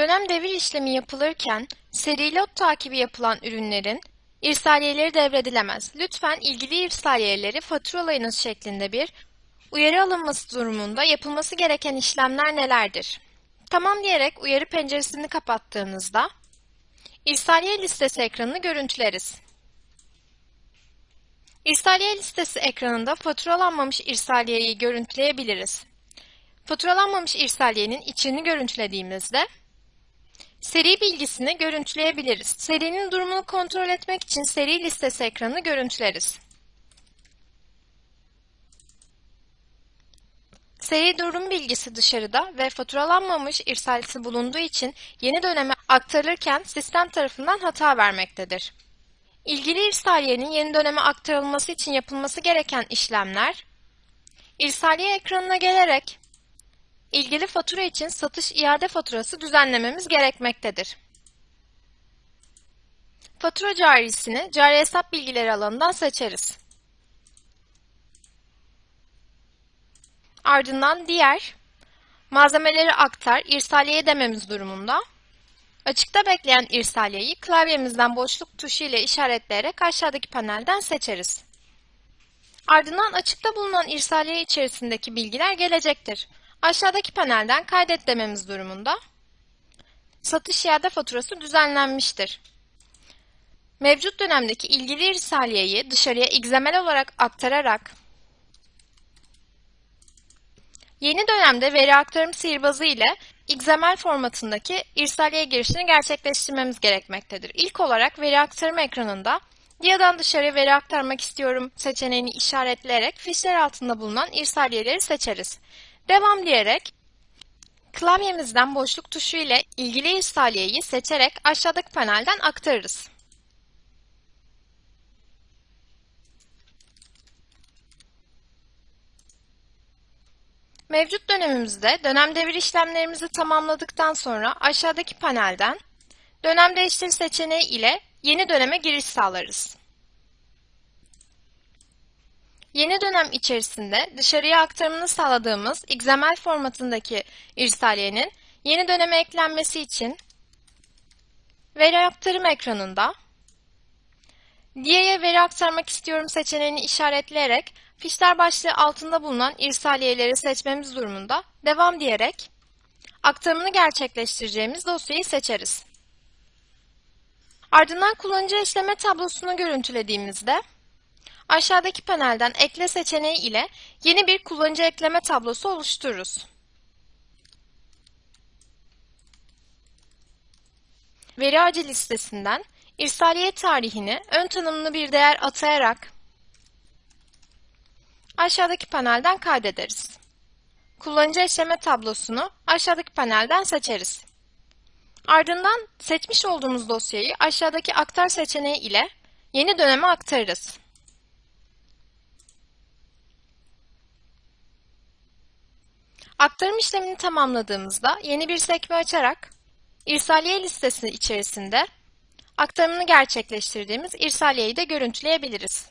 Dönem devir işlemi yapılırken seri lot takibi yapılan ürünlerin irsaliyeleri devredilemez. Lütfen ilgili irsaliyeleri faturalayınız şeklinde bir uyarı alınması durumunda yapılması gereken işlemler nelerdir? Tamam diyerek uyarı penceresini kapattığınızda irsaliye listesi ekranını görüntüleriz. İrsaliye listesi ekranında faturalanmamış irsaliyeyi görüntüleyebiliriz. Faturalanmamış irsaliyenin içini görüntülediğimizde seri bilgisini görüntüleyebiliriz. Serinin durumunu kontrol etmek için seri listesi ekranını görüntüleriz. Seri durum bilgisi dışarıda ve faturalanmamış irsalisi bulunduğu için yeni döneme aktarılırken sistem tarafından hata vermektedir. İlgili irsaliyenin yeni döneme aktarılması için yapılması gereken işlemler, irsaliye ekranına gelerek ilgili fatura için satış iade faturası düzenlememiz gerekmektedir. Fatura carisini cari hesap bilgileri alanından seçeriz. Ardından diğer, malzemeleri aktar, irsaliye dememiz durumunda Açıkta bekleyen irsaliyeyi klavyemizden boşluk tuşu ile işaretleyerek aşağıdaki panelden seçeriz. Ardından açıkta bulunan irsaliye içerisindeki bilgiler gelecektir. Aşağıdaki panelden kaydet dememiz durumunda satış iade faturası düzenlenmiştir. Mevcut dönemdeki ilgili irsaliyeyi dışarıya XML olarak aktararak yeni dönemde veri aktarım sihirbazı ile XML formatındaki irsaliye girişini gerçekleştirmemiz gerekmektedir. İlk olarak veri aktarma ekranında DIA'dan dışarıya veri aktarmak istiyorum seçeneğini işaretleyerek fişler altında bulunan irsaliyeleri seçeriz. Devam diyerek klavyemizden boşluk tuşu ile ilgili irsaliyeyi seçerek aşağıdaki panelden aktarırız. Mevcut dönemimizde dönem devir işlemlerimizi tamamladıktan sonra aşağıdaki panelden dönem değiştir seçeneği ile yeni döneme giriş sağlarız. Yeni dönem içerisinde dışarıya aktarımını sağladığımız XML formatındaki irsaliyenin yeni döneme eklenmesi için veri aktarım ekranında Diye'ye veri aktarmak istiyorum seçeneğini işaretleyerek fişler başlığı altında bulunan irsaliyeleri seçmemiz durumunda devam diyerek aktarımını gerçekleştireceğimiz dosyayı seçeriz. Ardından kullanıcı eşleme tablosunu görüntülediğimizde aşağıdaki panelden ekle seçeneği ile yeni bir kullanıcı ekleme tablosu oluştururuz. Veri ağacı listesinden irsaliye tarihini ön tanımlı bir değer atayarak aşağıdaki panelden kaydederiz. Kullanıcı eşleme tablosunu aşağıdaki panelden seçeriz. Ardından seçmiş olduğumuz dosyayı aşağıdaki aktar seçeneği ile yeni döneme aktarırız. Aktarım işlemini tamamladığımızda yeni bir sekme açarak irsaliye listesi içerisinde aktarımını gerçekleştirdiğimiz irsaliyeyi de görüntüleyebiliriz.